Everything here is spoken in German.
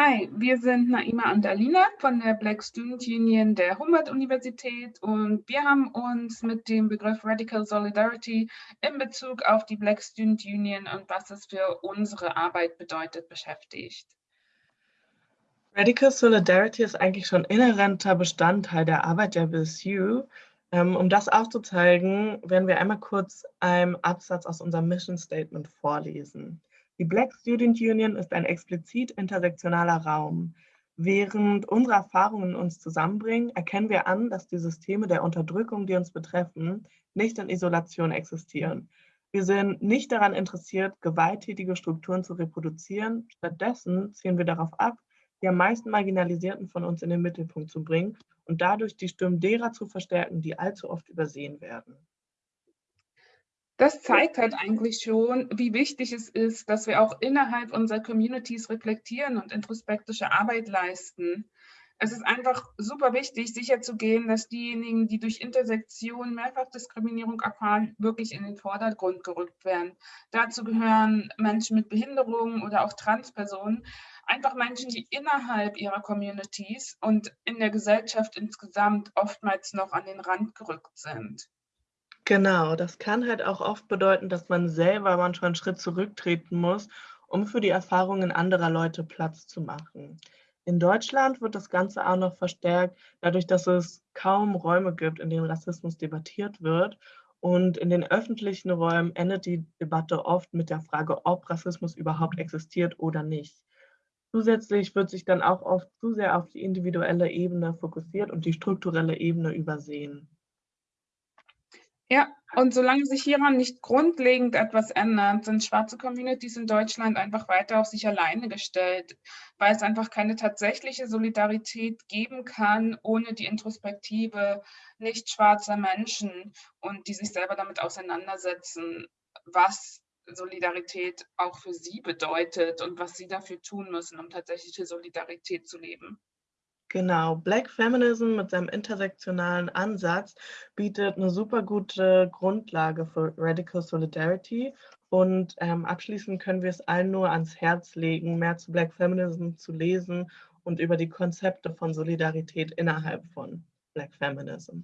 Hi, wir sind Naima und Alina von der Black Student Union der Humboldt-Universität und wir haben uns mit dem Begriff Radical Solidarity in Bezug auf die Black Student Union und was es für unsere Arbeit bedeutet beschäftigt. Radical Solidarity ist eigentlich schon inhärenter Bestandteil der Arbeit der BSU. Ähm, um das aufzuzeigen, werden wir einmal kurz einen Absatz aus unserem Mission Statement vorlesen. Die Black Student Union ist ein explizit intersektionaler Raum. Während unsere Erfahrungen uns zusammenbringen, erkennen wir an, dass die Systeme der Unterdrückung, die uns betreffen, nicht in Isolation existieren. Wir sind nicht daran interessiert, gewalttätige Strukturen zu reproduzieren. Stattdessen ziehen wir darauf ab, die am meisten Marginalisierten von uns in den Mittelpunkt zu bringen und dadurch die Stimmen derer zu verstärken, die allzu oft übersehen werden. Das zeigt halt eigentlich schon, wie wichtig es ist, dass wir auch innerhalb unserer Communities reflektieren und introspektische Arbeit leisten. Es ist einfach super wichtig, sicherzugehen, dass diejenigen, die durch Intersektion Mehrfachdiskriminierung erfahren, wirklich in den Vordergrund gerückt werden. Dazu gehören Menschen mit Behinderungen oder auch Transpersonen, einfach Menschen, die innerhalb ihrer Communities und in der Gesellschaft insgesamt oftmals noch an den Rand gerückt sind. Genau, das kann halt auch oft bedeuten, dass man selber manchmal einen Schritt zurücktreten muss, um für die Erfahrungen anderer Leute Platz zu machen. In Deutschland wird das Ganze auch noch verstärkt, dadurch, dass es kaum Räume gibt, in denen Rassismus debattiert wird. Und in den öffentlichen Räumen endet die Debatte oft mit der Frage, ob Rassismus überhaupt existiert oder nicht. Zusätzlich wird sich dann auch oft zu sehr auf die individuelle Ebene fokussiert und die strukturelle Ebene übersehen. Ja, und solange sich hieran nicht grundlegend etwas ändert, sind schwarze Communities in Deutschland einfach weiter auf sich alleine gestellt, weil es einfach keine tatsächliche Solidarität geben kann ohne die Introspektive nicht schwarzer Menschen und die sich selber damit auseinandersetzen, was Solidarität auch für sie bedeutet und was sie dafür tun müssen, um tatsächliche Solidarität zu leben. Genau, Black Feminism mit seinem intersektionalen Ansatz bietet eine super gute Grundlage für Radical Solidarity und ähm, abschließend können wir es allen nur ans Herz legen, mehr zu Black Feminism zu lesen und über die Konzepte von Solidarität innerhalb von Black Feminism.